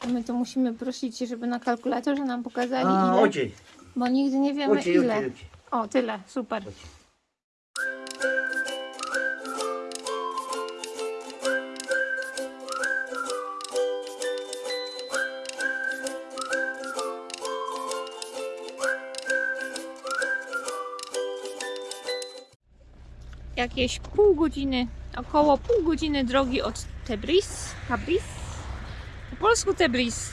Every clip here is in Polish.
To my to musimy prosić, żeby na kalkulatorze nam pokazali A, ile, oczy, bo nigdy nie wiemy oczy, ile. oczy, oczy. O, tyle, super. Jakieś pół godziny, około pół godziny drogi od Tebris, Tabriz, polsku Tebris,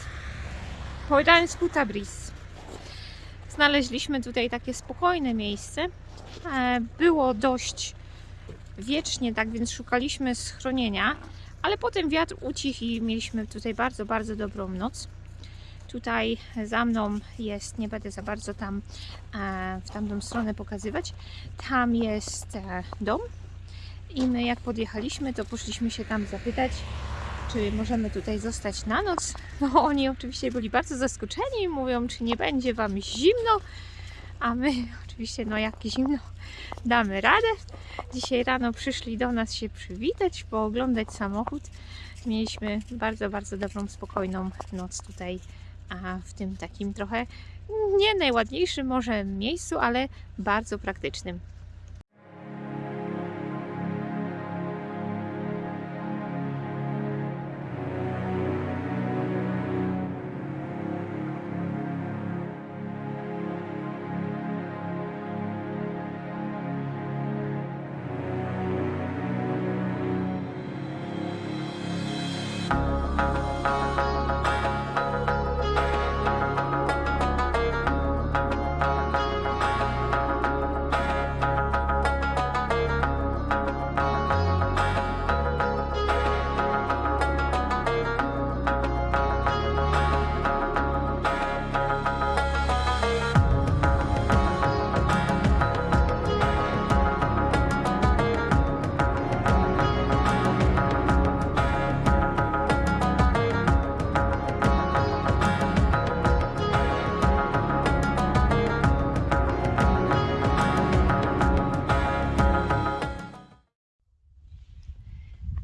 po irańsku Tabriz. Znaleźliśmy tutaj takie spokojne miejsce. E, Było dość wiecznie, tak więc szukaliśmy schronienia, ale potem wiatr ucichł i mieliśmy tutaj bardzo, bardzo dobrą noc. Tutaj za mną jest, nie będę za bardzo tam e, w tamtą stronę pokazywać, tam jest e, dom i my jak podjechaliśmy, to poszliśmy się tam zapytać, czy możemy tutaj zostać na noc. No oni oczywiście byli bardzo zaskoczeni mówią, czy nie będzie Wam zimno, a my oczywiście, no jak zimno, damy radę. Dzisiaj rano przyszli do nas się przywitać, pooglądać samochód. Mieliśmy bardzo, bardzo dobrą, spokojną noc tutaj, a w tym takim trochę nie najładniejszym może miejscu, ale bardzo praktycznym.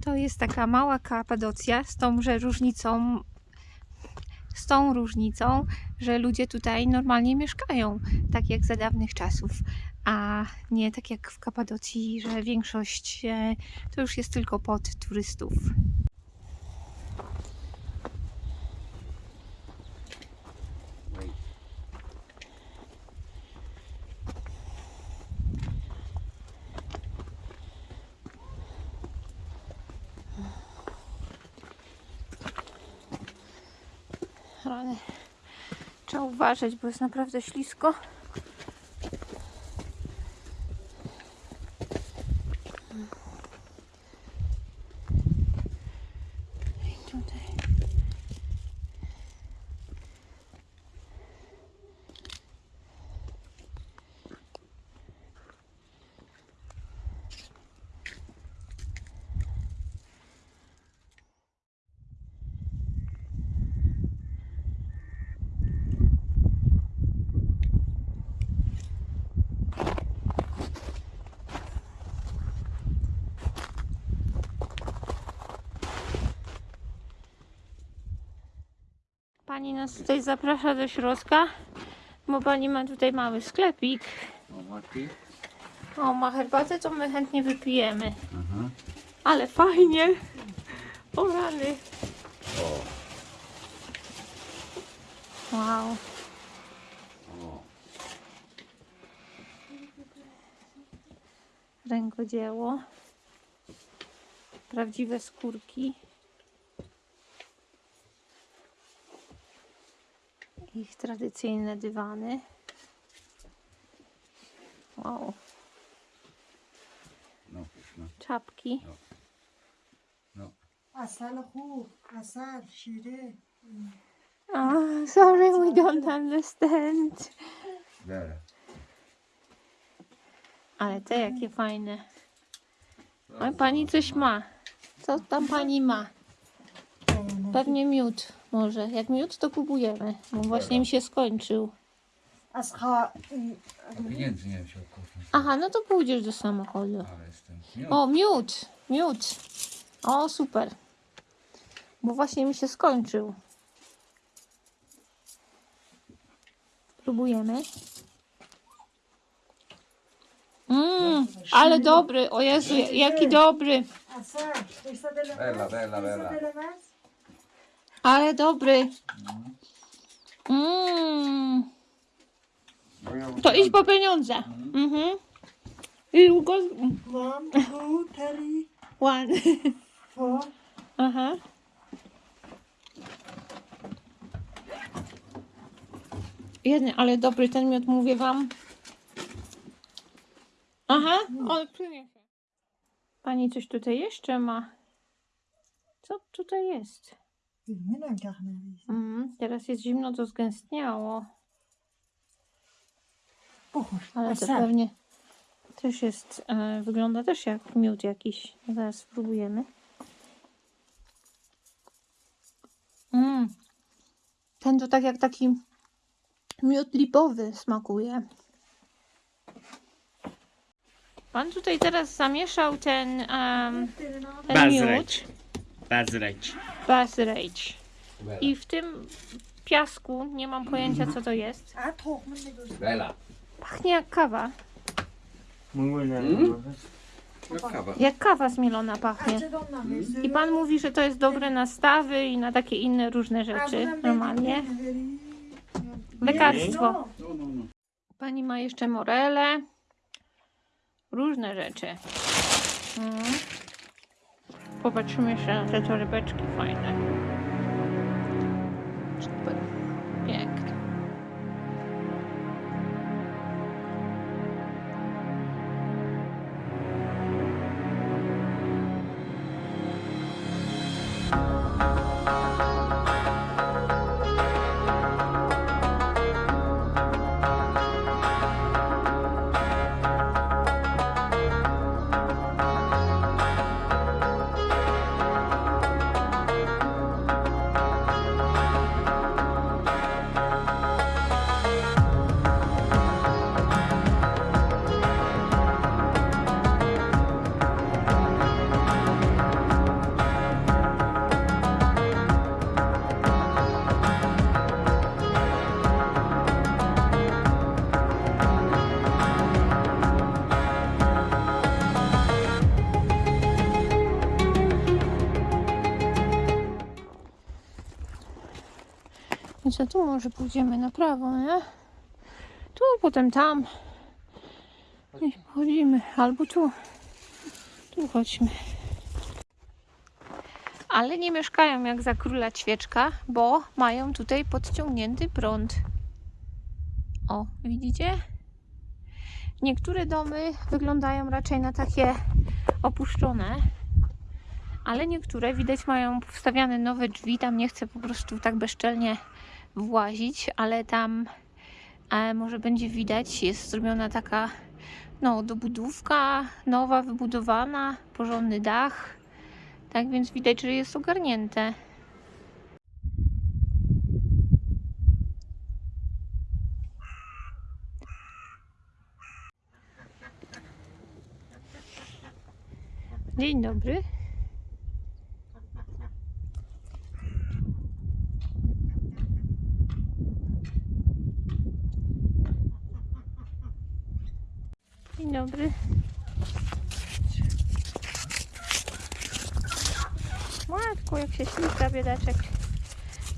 To jest taka mała Kapadocja z tąże różnicą, z tą różnicą, że ludzie tutaj normalnie mieszkają, tak jak za dawnych czasów, a nie tak jak w Kapadocji, że większość e, to już jest tylko pod turystów. Ale trzeba uważać, bo jest naprawdę ślisko. Pani nas tutaj zaprasza do środka, bo pani ma tutaj mały sklepik. O, ma herbatę, to my chętnie wypijemy. Aha. Ale fajnie. O rany. O, Wow. o. Rękodzieło. Prawdziwe skórki. ich tradycyjne dywany. Wow. No, no. Czapki. No. no. Asal. Ah, sorry, we don't understand. Ale te jakie fajne. Oj, pani coś ma. Co tam pani ma? Pewnie miód może. Jak miód, to kupujemy, bo właśnie mi się skończył. A Aha, no to pójdziesz do samochodu. O, miód! Miód! O, super. Bo właśnie mi się skończył. Próbujemy. Mmm, ale dobry. O Jezu, jaki dobry. Ela, bella, bella ale dobry. Mmm, to idź po pieniądze. Mhm. I go... One, two, three, One. four. Aha. Jeden, ale dobry ten miód, mówię wam. Aha, on przyniesie. Pani coś tutaj jeszcze ma. Co tutaj jest? Mm, teraz jest zimno, to zgęstniało. Buchur. Ale to pewnie też jest, e, wygląda też jak miód jakiś. Zaraz spróbujemy. Mm. Ten to tak jak taki miód lipowy smakuje. Pan tutaj teraz zamieszał ten, em, ten miód, Bazreć. Basrage. I w tym piasku, nie mam pojęcia co to jest. Bela. pachnie jak kawa. Mm? Jak kawa. Jak kawa zmielona pachnie. I pan mówi, że to jest dobre na stawy i na takie inne różne rzeczy. Normalnie. Lekarstwo. No, no, no. Pani ma jeszcze morele. Różne rzeczy. Mm. Popatrzymy jeszcze na te torebeczki fajne. Tu może pójdziemy na prawo, nie? Tu, potem tam. I chodzimy. Albo tu. Tu chodźmy. Ale nie mieszkają jak za króla ćwieczka, bo mają tutaj podciągnięty prąd. O, widzicie? Niektóre domy wyglądają raczej na takie opuszczone, ale niektóre widać mają wstawiane nowe drzwi. Tam nie chcę po prostu tak bezczelnie włazić, ale tam e, może będzie widać, jest zrobiona taka no, dobudówka, nowa, wybudowana, porządny dach. Tak więc widać, że jest ogarnięte. Dzień dobry. Dzień dobry. Matku, jak się ślizga biedaczek.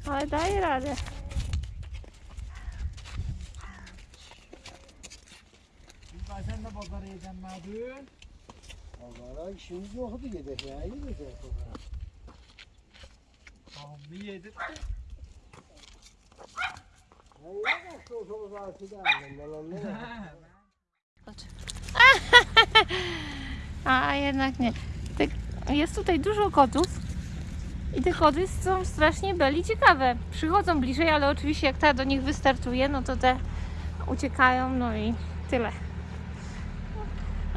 Ale daje radę. Sen de bazara yedin mi dün? Bazara işimiz yoktu yedek ya. Yedek ya bazara. Tamam mı yedik? Hayır, şu olsa bazara size annem. Ben annem. A jednak nie. Te, jest tutaj dużo kotów. I te koty są strasznie beli ciekawe. Przychodzą bliżej, ale oczywiście jak ta do nich wystartuje, no to te uciekają, no i tyle.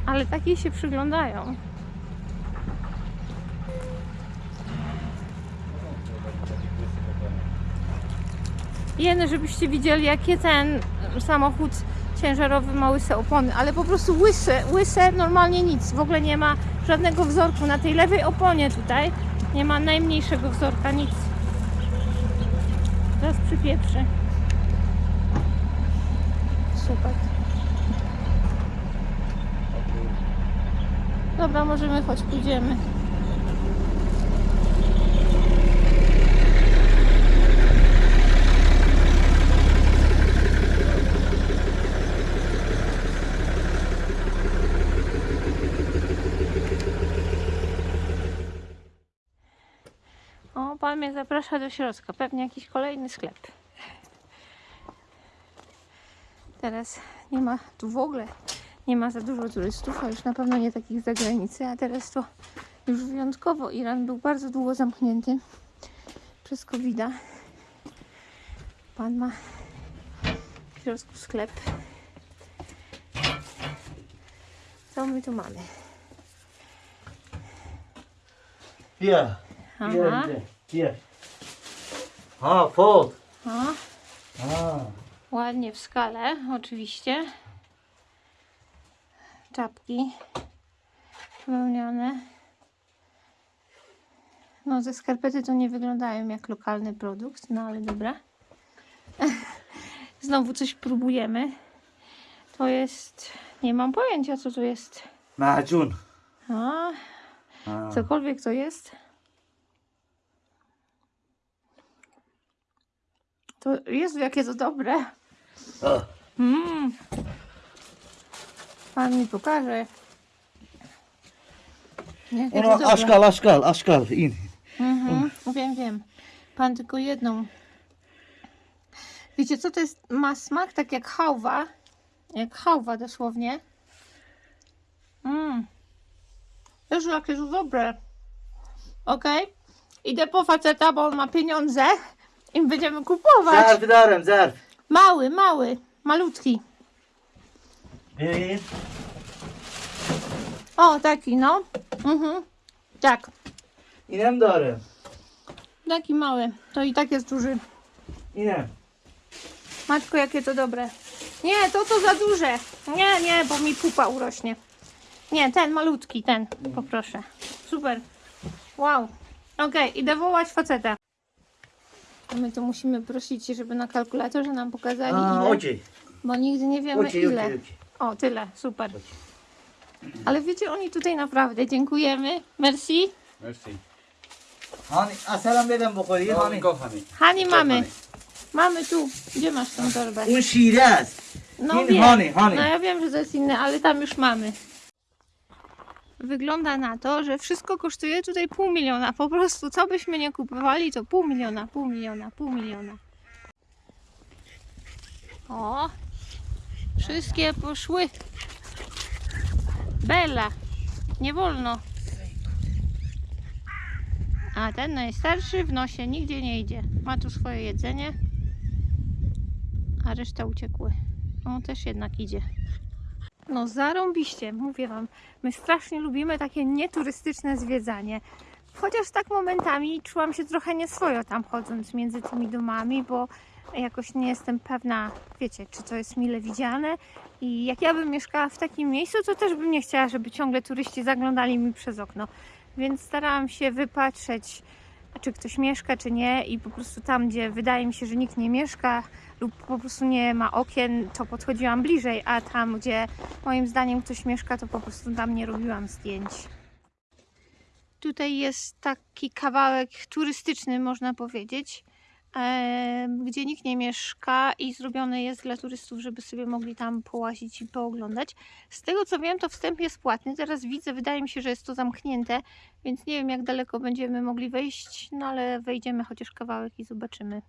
Ale takie się przyglądają. Jeny, żebyście widzieli, jakie ten samochód ciężarowy ma łyse opony, ale po prostu łyse, łyse normalnie nic, w ogóle nie ma żadnego wzorku na tej lewej oponie tutaj, nie ma najmniejszego wzorka, nic. Teraz przypieprzy. super. Dobra, możemy choć pójdziemy. O, pan mnie zaprasza do środka. Pewnie jakiś kolejny sklep. Teraz nie ma tu w ogóle nie ma za dużo turystów, a już na pewno nie takich z zagranicy, a teraz to już wyjątkowo Iran był bardzo długo zamknięty przez covid -a. Pan ma w środku sklep. Co my tu mamy? Hier, Aha, hier, hier. Ah, voll. o, Ah. ładnie w skale, oczywiście. Czapki wełniane. No, ze skarpety to nie wyglądają jak lokalny produkt, no ale dobra. Znowu coś próbujemy. To jest. Nie mam pojęcia, co to jest. Macun. A, Ah. cokolwiek to jest. To Jezu, jakie to dobre. Mm. Pan mi pokaże. Jakie to dobre. askal, askal, askal. In. Mhm, wiem, wiem. Pan tylko jedną. Wiecie co to jest? Ma smak tak jak hałwa. Jak hałwa dosłownie. Mmm. Jezu, jakie to dobre. Okej. Idę po faceta, bo on ma pieniądze. I będziemy kupować. Zarf darım, zarf. Mały, mały. Malutki. Vereyim. O, taki no. Mhm. Tak. İnem darım. Taki mały. To i tak jest duży. İnem. Matko, jakie to dobre. Nie, to to za duże. Nie, nie, bo mi pupa urośnie. Nie, ten malutki, ten. Poproszę. Super. Wow. Okej, idę wołać faceta. My tu musimy prosić, żeby na kalkulatorze nam pokazali Ah, ile, okey. bo nigdy nie wiemy ile. O, tyle, super. Ale wiecie, oni tutaj naprawdę dziękujemy. Merci. Merci. Hani, asalam dedim bu konuyu. Hani. honey. Hani mamy. Mamy tu. Gdzie masz tą torbę? Un şiraz. No In wiem. No ja wiem, że to jest inne, ale tam już mamy. Wygląda na to, że wszystko kosztuje tutaj pół miliona. Po prostu co byśmy nie kupowali, to pół miliona, pół miliona, pół miliona. O! Wszystkie poszły. Bela. Nie wolno. A ten najstarszy w nosie nigdzie nie idzie. Ma tu swoje jedzenie. A reszta uciekły. On też jednak idzie. No zarąbiście, mówię wam. My strasznie lubimy takie nieturystyczne zwiedzanie. Chociaż tak momentami czułam się trochę nieswojo tam chodząc między tymi domami, bo jakoś nie jestem pewna, wiecie, czy to jest mile widziane. I jak ja bym mieszkała w takim miejscu, to też bym nie chciała, żeby ciągle turyści zaglądali mi przez okno. Więc starałam się wypatrzeć, czy ktoś mieszka, czy nie. I po prostu tam, gdzie wydaje mi się, że nikt nie mieszka, lub po prostu nie ma okien, to podchodziłam bliżej, a tam, gdzie moim zdaniem ktoś mieszka, to po prostu tam nie robiłam zdjęć. Tutaj jest taki kawałek turystyczny, można powiedzieć, gdzie nikt nie mieszka i zrobiony jest dla turystów, żeby sobie mogli tam połazić i pooglądać. Z tego co wiem, to wstęp jest płatny. Teraz widzę, wydaje mi się, że jest to zamknięte, więc nie wiem, jak daleko będziemy mogli wejść, no ale wejdziemy chociaż kawałek i zobaczymy.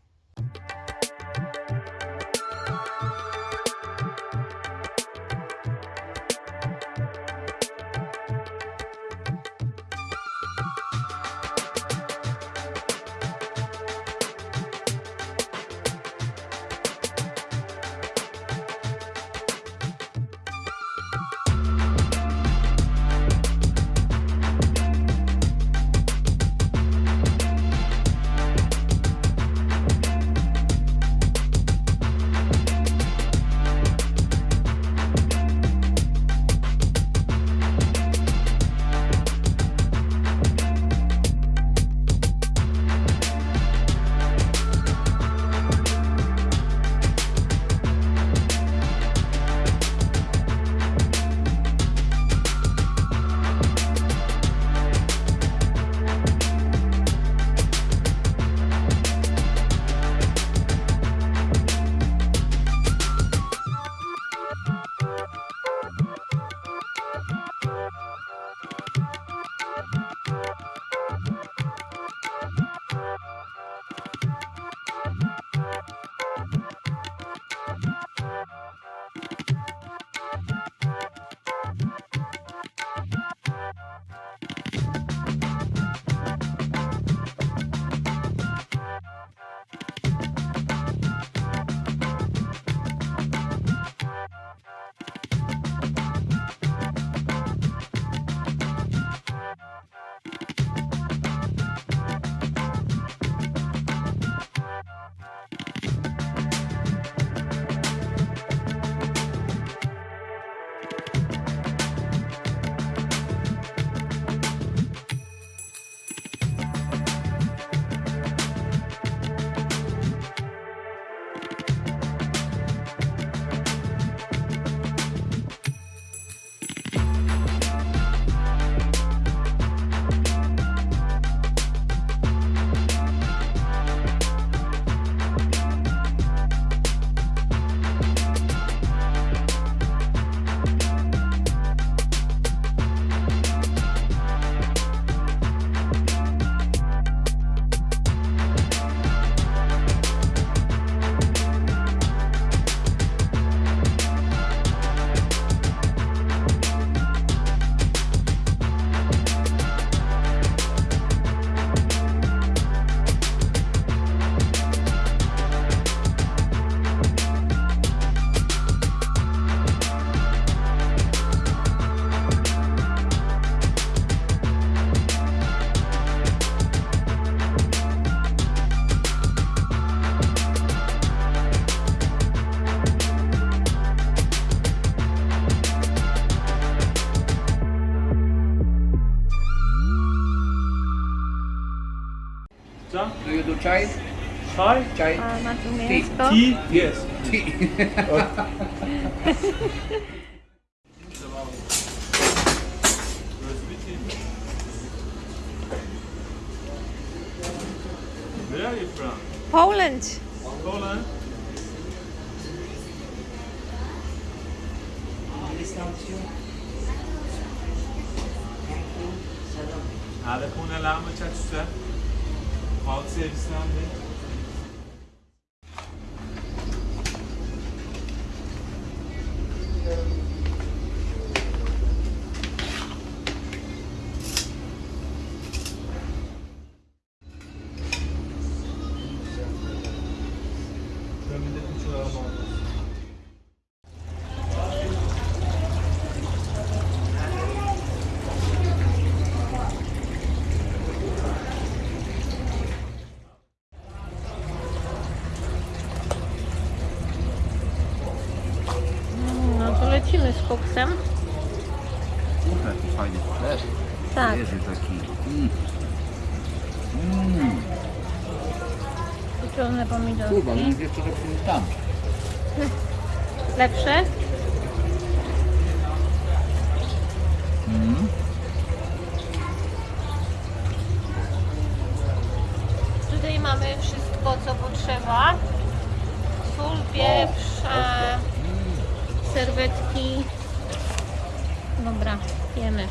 Chai? Chai? Chai? Uh, Tea? Tea? Yes. Tea. Where are you from? Poland. Poland? Alle Kunden lachen mich jetzt. Halk servisinden de Kurwa, mówię, co robię tam. Lepsze? Mm. Tutaj mamy wszystko, co potrzeba. Sól, pieprz, serwetki. Dobra, jemy.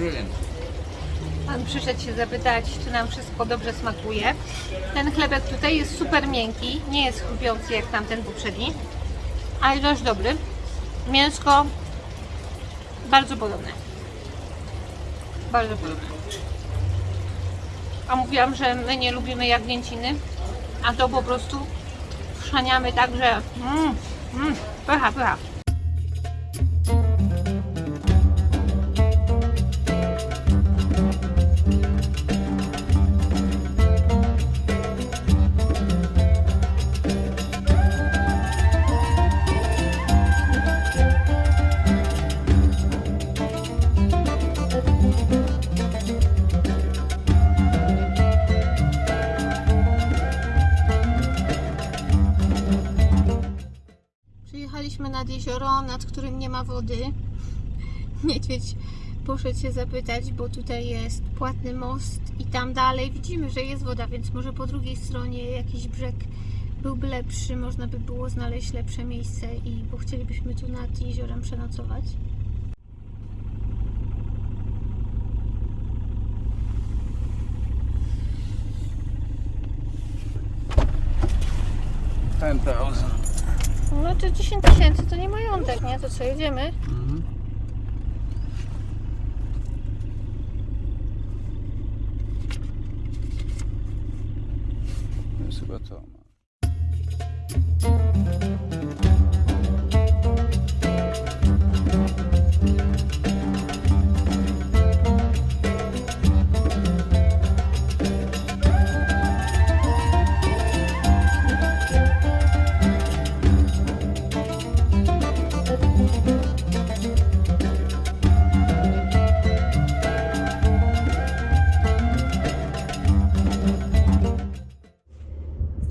Brilliant. Pan przyszedł się zapytać, czy nam wszystko dobrze smakuje. Ten chlebek tutaj jest super miękki, nie jest chrupiący jak tamten poprzedni, ale dość dobry. Mięsko bardzo podobne. Bardzo podobne. A mówiłam, że my nie lubimy jagnięciny, a to po prostu wszaniamy tak, że mm, mm, pycha, pycha. Wody. Niedźwiedź poszedł się zapytać, bo tutaj jest płatny most i tam dalej widzimy, że jest woda, więc może po drugiej stronie jakiś brzeg byłby lepszy, można by było znaleźć lepsze miejsce i bo chcielibyśmy tu nad jeziorem przenocować. Ten thousand. No to 10 tysięcy to nie majątek, nie? To co, jedziemy?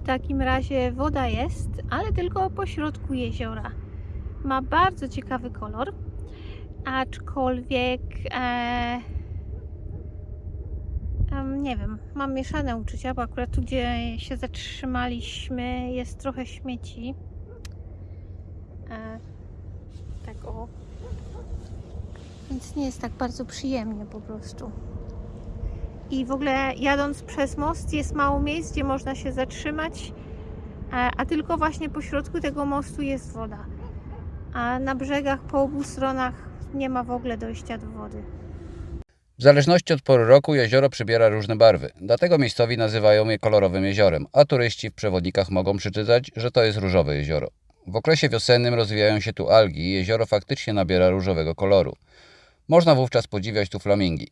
Takim razie woda jest, ale tylko po środku jeziora. Ma bardzo ciekawy kolor, aczkolwiek e, nie wiem, mam mieszane uczucia, bo akurat tu, gdzie się zatrzymaliśmy, jest trochę śmieci. E, tak o. Więc nie jest tak bardzo przyjemnie po prostu. I w ogóle jadąc przez most jest mało miejsc, gdzie można się zatrzymać, a, a tylko właśnie po środku tego mostu jest woda. A na brzegach po obu stronach nie ma w ogóle dojścia do wody. W zależności od pory roku jezioro przybiera różne barwy, dlatego miejscowi nazywają je kolorowym jeziorem, a turyści w przewodnikach mogą przeczytać, że to jest różowe jezioro. W okresie wiosennym rozwijają się tu algi i jezioro faktycznie nabiera różowego koloru. Można wówczas podziwiać tu flamingi.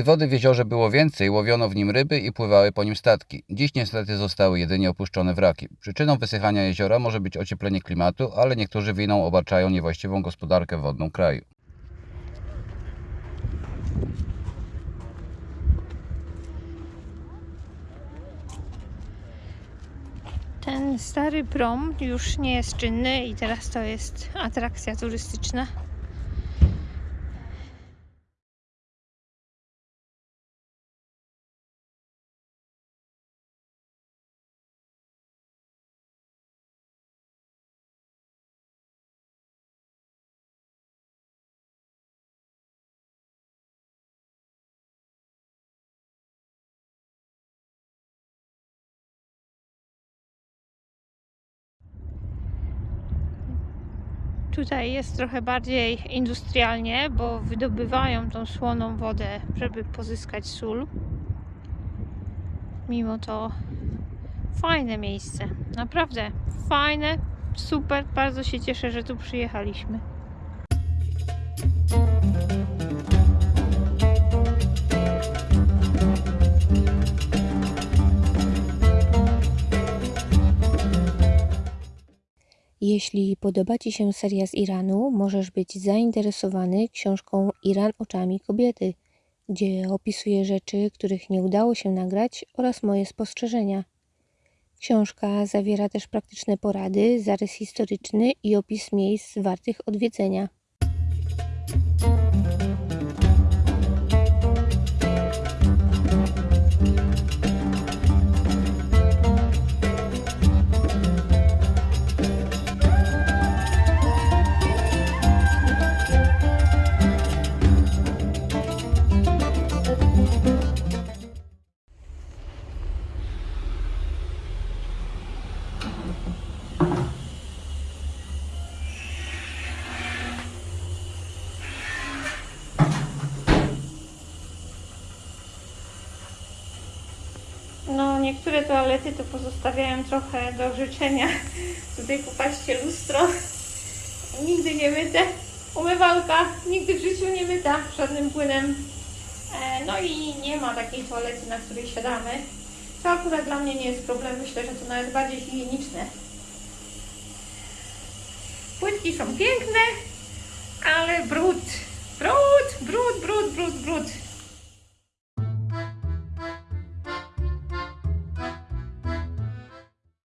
Gdy wody w jeziorze było więcej, łowiono w nim ryby i pływały po nim statki. Dziś niestety zostały jedynie opuszczone wraki. Przyczyną wysychania jeziora może być ocieplenie klimatu, ale niektórzy winą obarczają niewłaściwą gospodarkę wodną kraju. Ten stary prom już nie jest czynny i teraz to jest atrakcja turystyczna. Tutaj jest trochę bardziej industrialnie, bo wydobywają tą słoną wodę, żeby pozyskać sól. Mimo to fajne miejsce. Naprawdę fajne, super. Bardzo się cieszę, że tu przyjechaliśmy. Jeśli podoba Ci się seria z Iranu, możesz być zainteresowany książką Iran oczami kobiety, gdzie opisuję rzeczy, których nie udało się nagrać oraz moje spostrzeżenia. Książka zawiera też praktyczne porady, zarys historyczny i opis miejsc wartych odwiedzenia. Niektóre toalety to pozostawiają trochę do życzenia. Tutaj popatrzcie, lustro nigdy nie myte. Umywalka nigdy w życiu nie myta żadnym płynem. E, No i nie ma takiej toalety, na której siadamy. To akurat dla mnie nie jest problem. Myślę, że to nawet bardziej higieniczne. Płytki są piękne, ale brud. Brud, brud, brud, brud, brud.